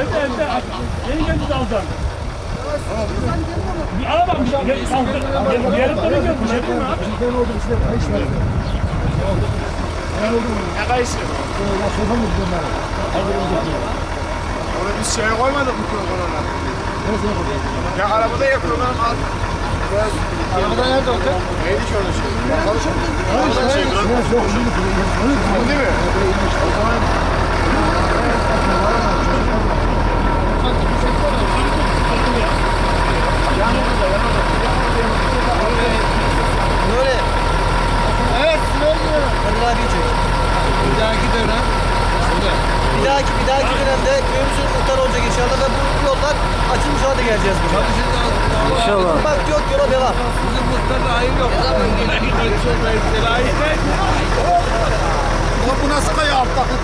Evde evde. Yeni geldi daldan. Bir ara bak bir şey. Gel, kaldır. Gel, bir yarım dönüyor. Bir şey değil mi abi? Ne kayısı? Onu biz şeye koymadık mı kurbanına? Ya arabada yapıyorlar al. Arabada nerede olacak? Neydi orada şey? Bakalım. Arabada şey. Bu değil mi? O zaman Nuri. Evet, Nuri. Kadir abi çek. Bir dahaki dönem. Bir dahaki, bir dahaki dönemde köyümüzün muhtarı olacak inşallah ve bu yollar açılmış hale geleceğiz buraya. İnşallah. Bak yok yola devam. Bizim muhtarda hayır yok. bu nasıl kaya altta?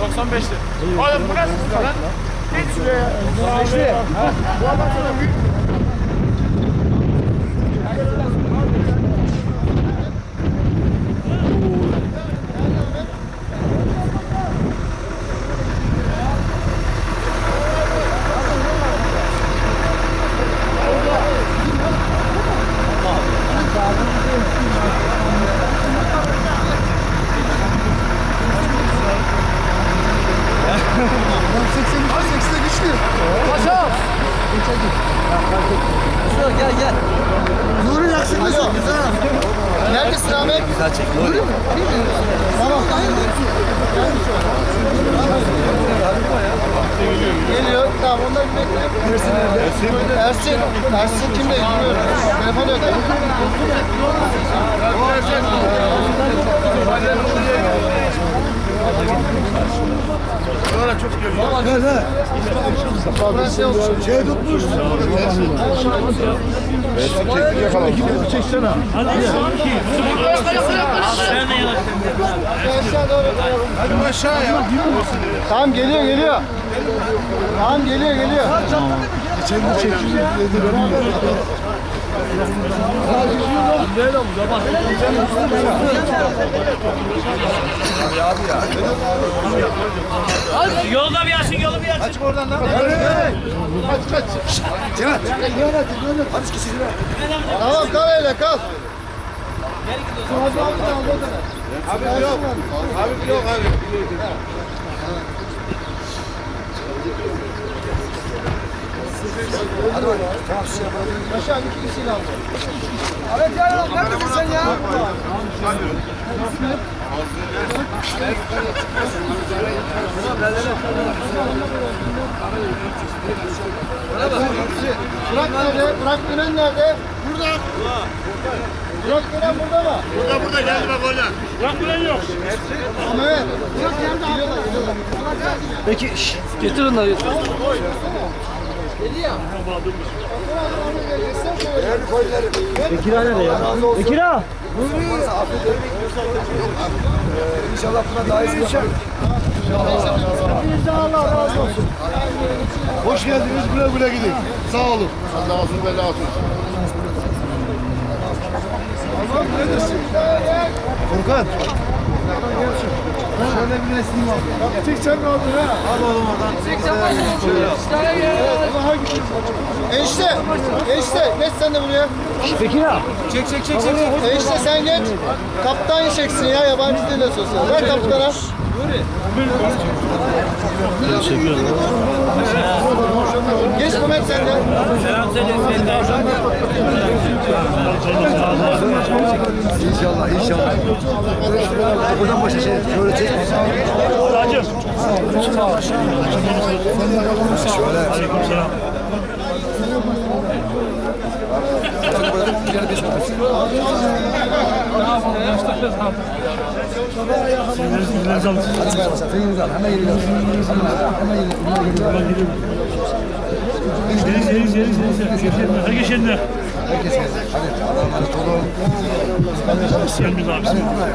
95'ti. Oğlum burası lan. Geç şuraya. Bu adam sana büyük. Şuraya gel gel. Nuri yakışıklısın güzel. Neredesin Ahmet? Güzel çek. Nuri mi? Tamam. Geliyor. Tamam onlar bir bekle. Ersin nerede? Ersin kimle? Bilmiyorum. Telefon yok. Sonra çok görüyor. Gel he. Şey tutmuş. Çektik yakaladım. Çeksene. Hadi aşağı ya. Tamam geliyor geliyor. Tamam geliyor geliyor. Geçen de çekildi dedi Yolda bir açın, yolu bir açın. Kaç oradan lan. Kaç kaç. Cihat. Hadi kişi Tamam kal öyle kal. Abi yok. Abi yok abi. Hadi bakalım. Tamam şişe bırakın. Aşağı iki kişiyle aldı. Evet ya neredesin sen ya? Burak nerede? Burak Gülen nerede? Burada. Burak Gülen burada mı? Burada burada geldi bak orada. Bırak bilen yok. Ama evet. Burak nerede? Peki şş, getir onları getir. Bekir nerede ya? Bekir ağa. İnşallah buna daha iyisi yapar. Allah razı olsun. Hoş geldiniz güle güle gidin. Sağ olun. Allah olsun bela olsun. Neredesin? Furkan. Şöyle bir resmim var. Bak ne olur ha? Al oğlum oradan. Çeksen Enişte, enişte geç sen de buraya. Bekir ağa. Çek çek çek çek. Enişte sen geç. Kaptan çeksin ya yabancı değil sosyal. Ver kaptana. Geç Mehmet sen de. Selam söyle. De. İnşallah, inşallah. Buradan başa şey, şöyle çek. Hacım. Şöyle. Sinirlerinizi alın. Hadi ver mesela, feyinizi al. Hemen geliyor. Hemen geliyor. Yeriz, yeriz, yeriz, yeriz. Herkes yerine. Herkes gelsin. Hadi Allah'a emanet olun.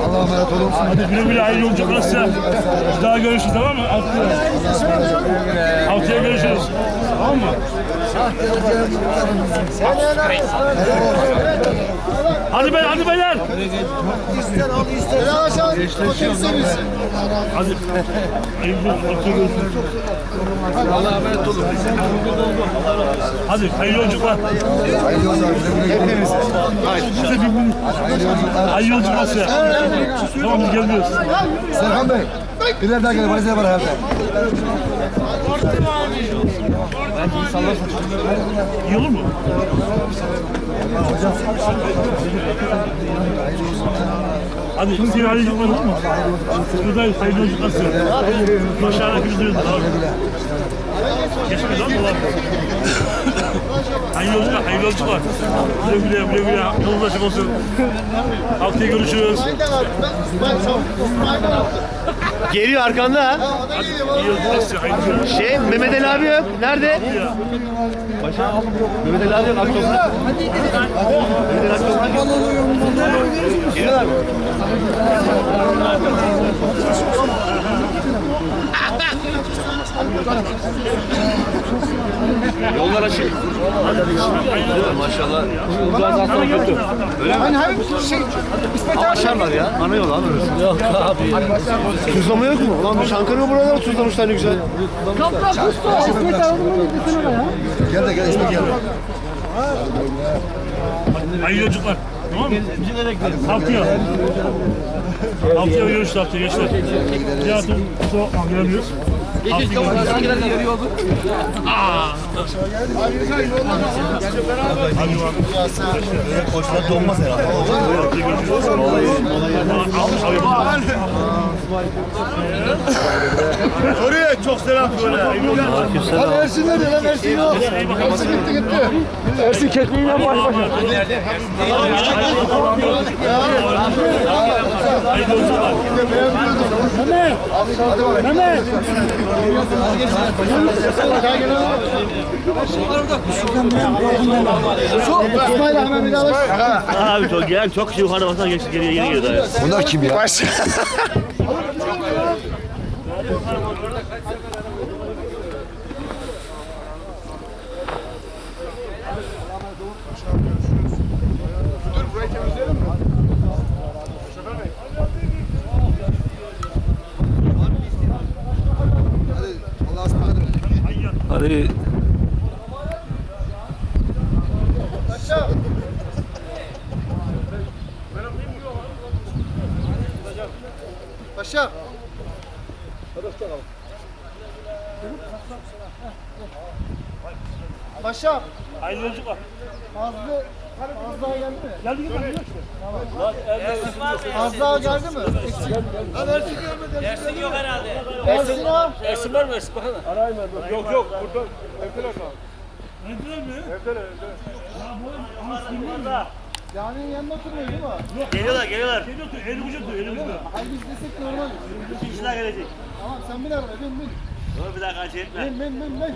Allah'a emanet olun. Hadi güle güle hayırlı yolculuk nasılsa. Daha görüşürüz tamam mı? Haftaya. Haftaya görüşürüz. Tamam mı? Hadi beyler, hadi beyler. Hadi. Hayırlı görüşürüz. Allah'a emanet olun. Hadi hayırlı yolculuklar. Hayırlı yolculuklar. Hepimiz. Hayırlı yolculuklar. Hayırlı yolculuk nasılsa. Tamam biz gelmiyoruz. Serkan Bey. Birer daha gelin. Valizler var herhalde. İyi olur mu? Hadi seni hayırlı yolculuklar olur mu? Buradayız hayırlı yolculuklar size. Başarılar duyuyoruz abi. Geçmedi lan dolar. Hayırlı yolculuklar, hayırlı yolculuklar. Güle güle, güle güle. Yolunuz açık olsun. Haftaya görüşürüz. Geliyor arkanda ha. Şey Mehmet Ali abi yok. Nerede? Paşa. Mehmet Ali abi yok. Abi toprak. Mehmet Ali abi toprak. Geliyorlar mı? Yollar açık. Maşallah. Organizasyon kötü. Öyle mi? Hani şey, Aşarlar ya. Ana yol abi. Yok abi. Tuzlama yok mu? Ulan bu Çankırı buraları tuzlamışlar ne güzel. Gel de gel. İsmet gel. Hayırlı yolculuklar. Tamam mı? Haftaya. Haftaya görüşürüz haftaya gençler. Hayatım kusura bakma gelemiyoruz. Haftaya görüşürüz. Hadi bak. Koçlar donmaz herhalde. Oraya çok selam söyle. Hadi Ersin nerede lan? Ersin yok. Ersin gitti gitti. Ersin kekliğiyle baş başa. Daha bak. Abi çok gelen çok kişi yukarıda basına geçti geriye geri geliyor. Bunlar kim ya? Hadi. Paşa. Hayırlı yolculuklar. Fazla Fazla geldi mi? Geldi mi? Geldi işte. Fazla geldi mi? Eksik. Lan Ersin gelmedi. Ersin yok herhalde. Ersin o. Ersin var mı? Ersin bakana. Arayayım ben. Yok yok. Burada. Evdeler mi? Evdeler mi? Evdeler. Evdeler. Ya bu ama sinirler. Caminin yanında oturuyor değil mi? Geliyorlar geliyorlar. Geliyor. Eli ucu diyor. Eli ucu diyor. Ay biz desek normal. İki kişiler gelecek. Tamam sen bin arabaya bin bin. Dur bir dakika acele etme. Bin bin bin bin.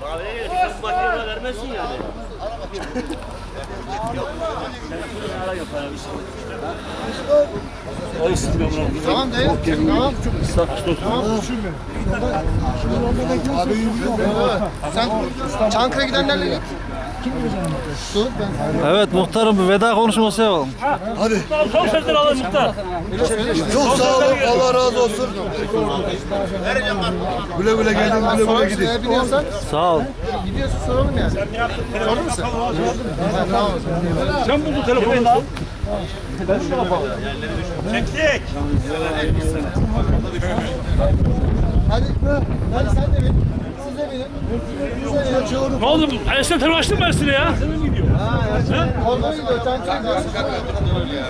Kahveye gelirsin. Bu makineye vermezsin yani. Ay sıkıyorum lan. Tamam değil. Tamam. Tamam. Sen Çankırı'ya gidenlerle git. Evet muhtarım bir veda konuşması yapalım. Tamam son sözleri alalım muhtar. Çok sağ olun. Allah razı olsun. Güle güle gelin, güle güle gidin. Sağ ol. gidiyorsun soralım yani. Sordun mu sen? Sen buldun telefonu al. Çektik. Hadi, hadi sen de bin. Ne oldu? Ersin telefon açtın mı Ersin'e ya? Orada gidiyor, tankçı gidiyor.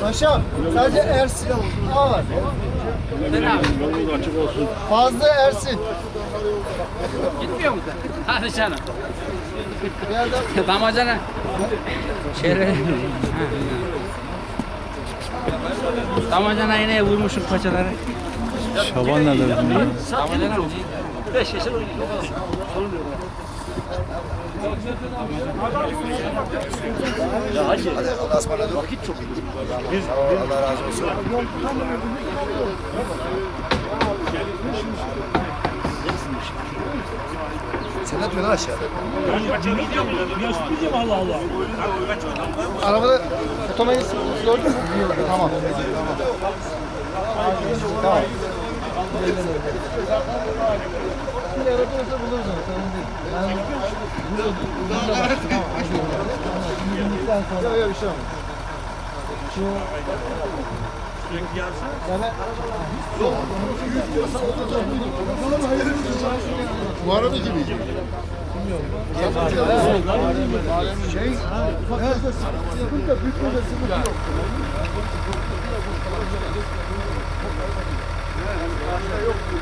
Paşam, sadece Ersin A var. Fazla Ersin. Gitmiyor mu? Hadi canım. Damacana. Şöyle. Damacana iğneye vurmuşum paçaları. Şaban nerede bizim? Damacana mı? Beş yaşında oynuyor. Sorun yok. Allah'a ısmarladık. Vakit çok iyi. Allah razı olsun. Sen ne yapıyorsun aşağıda? Ya mi Allah Allah? Arabada otomayı gördün mü? Tamam. Tamam. Bir aratırsa buluruz onu. Sorun değil. Ben... Yok yok bir şey olmaz. Şu... Yani... Bu araba gibi. Şey, ufaklarda sıkıntı yok, büyüklerde sıkıntı yok. Orada